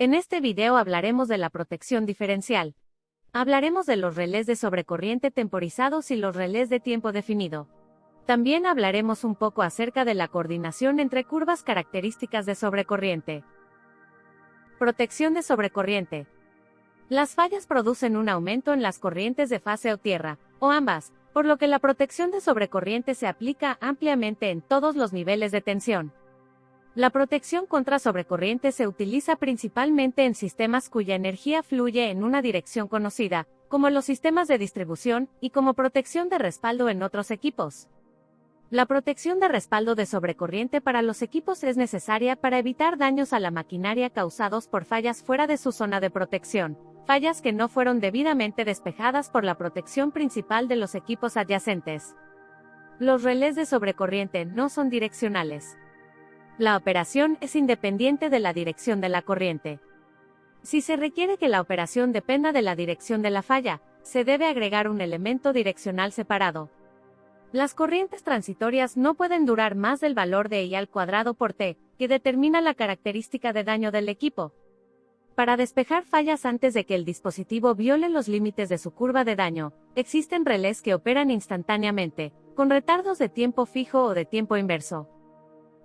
En este video hablaremos de la protección diferencial. Hablaremos de los relés de sobrecorriente temporizados y los relés de tiempo definido. También hablaremos un poco acerca de la coordinación entre curvas características de sobrecorriente. Protección de sobrecorriente. Las fallas producen un aumento en las corrientes de fase o tierra, o ambas, por lo que la protección de sobrecorriente se aplica ampliamente en todos los niveles de tensión. La protección contra sobrecorriente se utiliza principalmente en sistemas cuya energía fluye en una dirección conocida, como los sistemas de distribución, y como protección de respaldo en otros equipos. La protección de respaldo de sobrecorriente para los equipos es necesaria para evitar daños a la maquinaria causados por fallas fuera de su zona de protección, fallas que no fueron debidamente despejadas por la protección principal de los equipos adyacentes. Los relés de sobrecorriente no son direccionales. La operación es independiente de la dirección de la corriente. Si se requiere que la operación dependa de la dirección de la falla, se debe agregar un elemento direccional separado. Las corrientes transitorias no pueden durar más del valor de I al cuadrado por T, que determina la característica de daño del equipo. Para despejar fallas antes de que el dispositivo viole los límites de su curva de daño, existen relés que operan instantáneamente, con retardos de tiempo fijo o de tiempo inverso.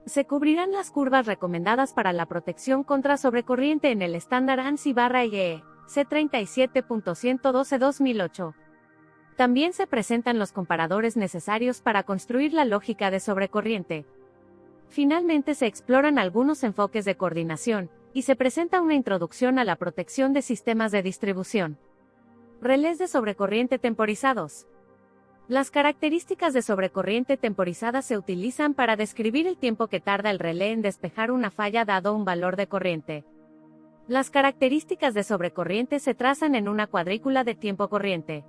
Se cubrirán las curvas recomendadas para la protección contra sobrecorriente en el estándar ANSI-IEE C37.112-2008. También se presentan los comparadores necesarios para construir la lógica de sobrecorriente. Finalmente se exploran algunos enfoques de coordinación, y se presenta una introducción a la protección de sistemas de distribución. Relés de sobrecorriente temporizados. Las características de sobrecorriente temporizada se utilizan para describir el tiempo que tarda el relé en despejar una falla dado un valor de corriente. Las características de sobrecorriente se trazan en una cuadrícula de tiempo corriente.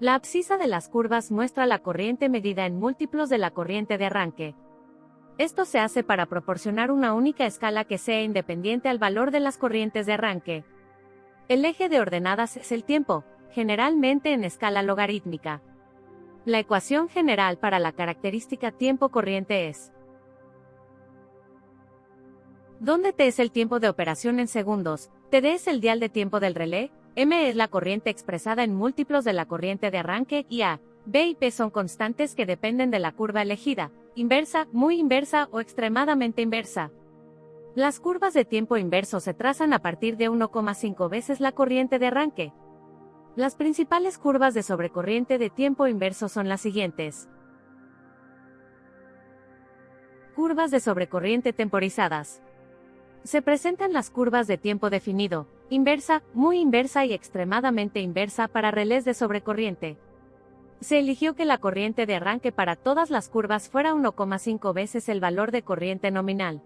La abscisa de las curvas muestra la corriente medida en múltiplos de la corriente de arranque. Esto se hace para proporcionar una única escala que sea independiente al valor de las corrientes de arranque. El eje de ordenadas es el tiempo, generalmente en escala logarítmica. La ecuación general para la característica tiempo corriente es donde T es el tiempo de operación en segundos, TD es el dial de tiempo del relé, M es la corriente expresada en múltiplos de la corriente de arranque y A, B y P son constantes que dependen de la curva elegida, inversa, muy inversa o extremadamente inversa. Las curvas de tiempo inverso se trazan a partir de 1,5 veces la corriente de arranque, las principales curvas de sobrecorriente de tiempo inverso son las siguientes. Curvas de sobrecorriente temporizadas. Se presentan las curvas de tiempo definido, inversa, muy inversa y extremadamente inversa para relés de sobrecorriente. Se eligió que la corriente de arranque para todas las curvas fuera 1,5 veces el valor de corriente nominal.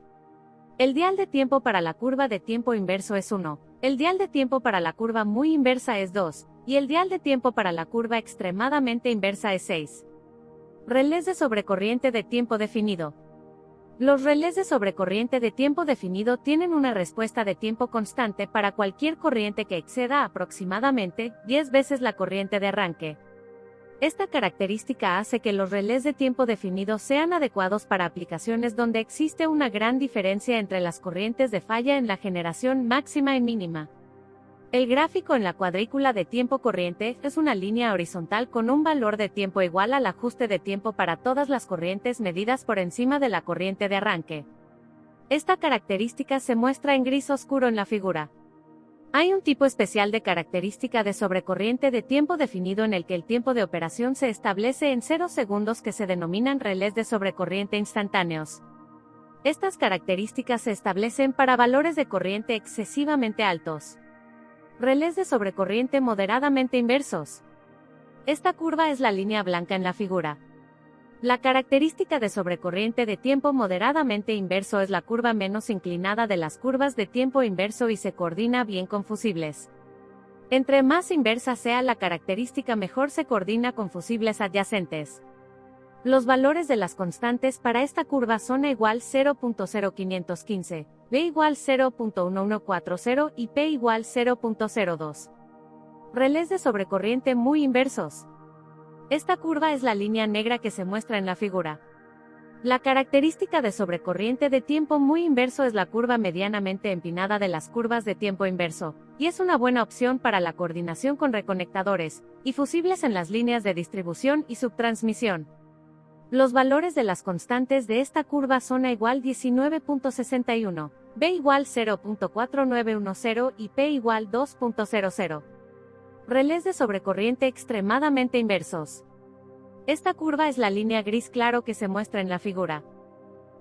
El dial de tiempo para la curva de tiempo inverso es 1, el dial de tiempo para la curva muy inversa es 2, y el dial de tiempo para la curva extremadamente inversa es 6. Relés de sobrecorriente de tiempo definido. Los relés de sobrecorriente de tiempo definido tienen una respuesta de tiempo constante para cualquier corriente que exceda aproximadamente 10 veces la corriente de arranque. Esta característica hace que los relés de tiempo definido sean adecuados para aplicaciones donde existe una gran diferencia entre las corrientes de falla en la generación máxima y mínima. El gráfico en la cuadrícula de tiempo corriente es una línea horizontal con un valor de tiempo igual al ajuste de tiempo para todas las corrientes medidas por encima de la corriente de arranque. Esta característica se muestra en gris oscuro en la figura. Hay un tipo especial de característica de sobrecorriente de tiempo definido en el que el tiempo de operación se establece en 0 segundos que se denominan relés de sobrecorriente instantáneos. Estas características se establecen para valores de corriente excesivamente altos. Relés de sobrecorriente moderadamente inversos. Esta curva es la línea blanca en la figura. La característica de sobrecorriente de tiempo moderadamente inverso es la curva menos inclinada de las curvas de tiempo inverso y se coordina bien con fusibles. Entre más inversa sea la característica mejor se coordina con fusibles adyacentes. Los valores de las constantes para esta curva son A igual 0.0515, B igual 0.1140 y P igual 0.02. Relés de sobrecorriente muy inversos. Esta curva es la línea negra que se muestra en la figura. La característica de sobrecorriente de tiempo muy inverso es la curva medianamente empinada de las curvas de tiempo inverso, y es una buena opción para la coordinación con reconectadores y fusibles en las líneas de distribución y subtransmisión. Los valores de las constantes de esta curva son A igual 19.61, B igual 0.4910 y P igual 2.00. Relés de sobrecorriente extremadamente inversos. Esta curva es la línea gris claro que se muestra en la figura.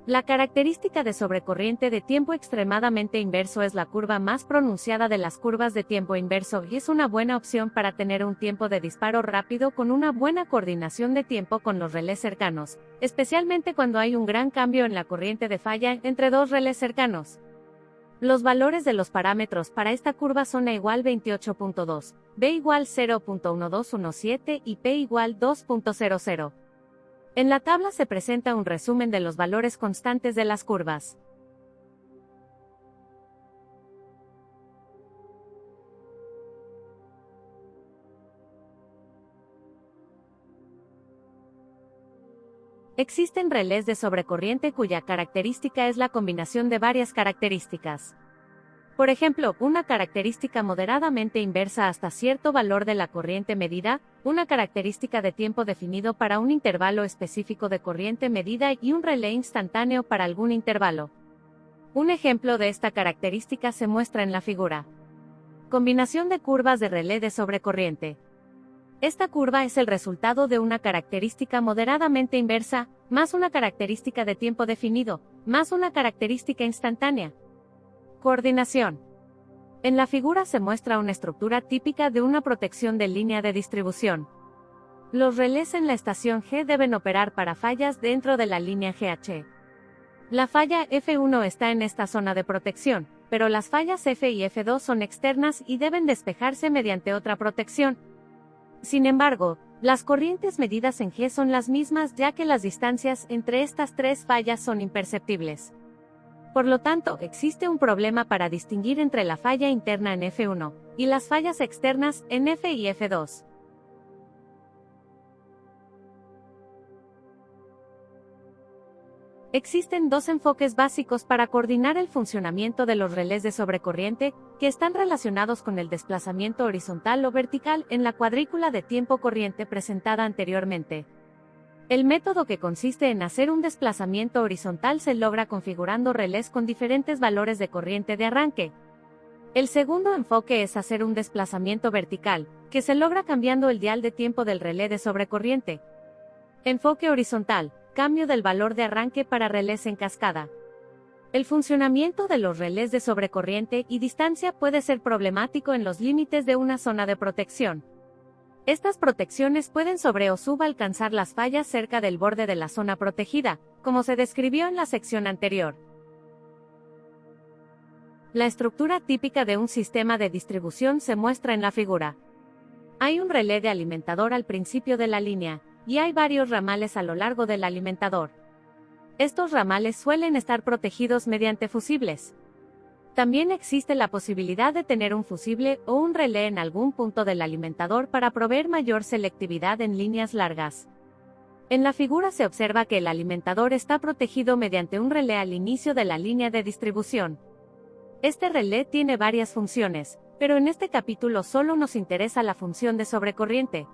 La característica de sobrecorriente de tiempo extremadamente inverso es la curva más pronunciada de las curvas de tiempo inverso y es una buena opción para tener un tiempo de disparo rápido con una buena coordinación de tiempo con los relés cercanos, especialmente cuando hay un gran cambio en la corriente de falla entre dos relés cercanos. Los valores de los parámetros para esta curva son A igual 28.2, B igual 0.1217 y P igual 2.00. En la tabla se presenta un resumen de los valores constantes de las curvas. Existen relés de sobrecorriente cuya característica es la combinación de varias características. Por ejemplo, una característica moderadamente inversa hasta cierto valor de la corriente medida, una característica de tiempo definido para un intervalo específico de corriente medida y un relé instantáneo para algún intervalo. Un ejemplo de esta característica se muestra en la figura. Combinación de curvas de relé de sobrecorriente. Esta curva es el resultado de una característica moderadamente inversa, más una característica de tiempo definido, más una característica instantánea. Coordinación. En la figura se muestra una estructura típica de una protección de línea de distribución. Los relés en la estación G deben operar para fallas dentro de la línea GH. La falla F1 está en esta zona de protección, pero las fallas F y F2 son externas y deben despejarse mediante otra protección, sin embargo, las corrientes medidas en G son las mismas ya que las distancias entre estas tres fallas son imperceptibles. Por lo tanto, existe un problema para distinguir entre la falla interna en F1 y las fallas externas en F y F2. Existen dos enfoques básicos para coordinar el funcionamiento de los relés de sobrecorriente, que están relacionados con el desplazamiento horizontal o vertical en la cuadrícula de tiempo corriente presentada anteriormente. El método que consiste en hacer un desplazamiento horizontal se logra configurando relés con diferentes valores de corriente de arranque. El segundo enfoque es hacer un desplazamiento vertical, que se logra cambiando el dial de tiempo del relé de sobrecorriente. Enfoque horizontal cambio del valor de arranque para relés en cascada. El funcionamiento de los relés de sobrecorriente y distancia puede ser problemático en los límites de una zona de protección. Estas protecciones pueden sobre o subalcanzar las fallas cerca del borde de la zona protegida, como se describió en la sección anterior. La estructura típica de un sistema de distribución se muestra en la figura. Hay un relé de alimentador al principio de la línea, y hay varios ramales a lo largo del alimentador. Estos ramales suelen estar protegidos mediante fusibles. También existe la posibilidad de tener un fusible o un relé en algún punto del alimentador para proveer mayor selectividad en líneas largas. En la figura se observa que el alimentador está protegido mediante un relé al inicio de la línea de distribución. Este relé tiene varias funciones, pero en este capítulo solo nos interesa la función de sobrecorriente.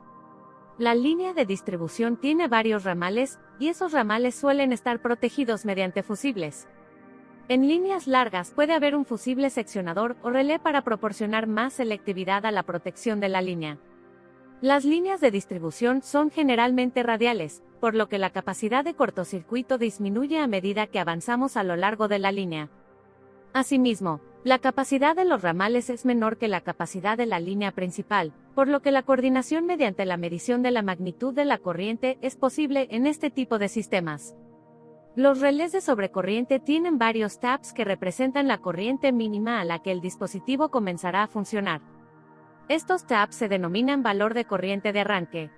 La línea de distribución tiene varios ramales, y esos ramales suelen estar protegidos mediante fusibles. En líneas largas puede haber un fusible seccionador o relé para proporcionar más selectividad a la protección de la línea. Las líneas de distribución son generalmente radiales, por lo que la capacidad de cortocircuito disminuye a medida que avanzamos a lo largo de la línea. Asimismo, la capacidad de los ramales es menor que la capacidad de la línea principal, por lo que la coordinación mediante la medición de la magnitud de la corriente es posible en este tipo de sistemas. Los relés de sobrecorriente tienen varios taps que representan la corriente mínima a la que el dispositivo comenzará a funcionar. Estos taps se denominan valor de corriente de arranque.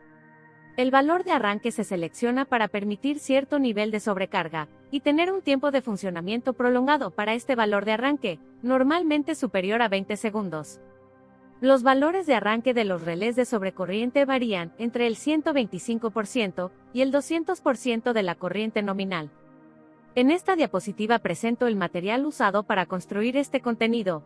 El valor de arranque se selecciona para permitir cierto nivel de sobrecarga, y tener un tiempo de funcionamiento prolongado para este valor de arranque, normalmente superior a 20 segundos. Los valores de arranque de los relés de sobrecorriente varían entre el 125% y el 200% de la corriente nominal. En esta diapositiva presento el material usado para construir este contenido,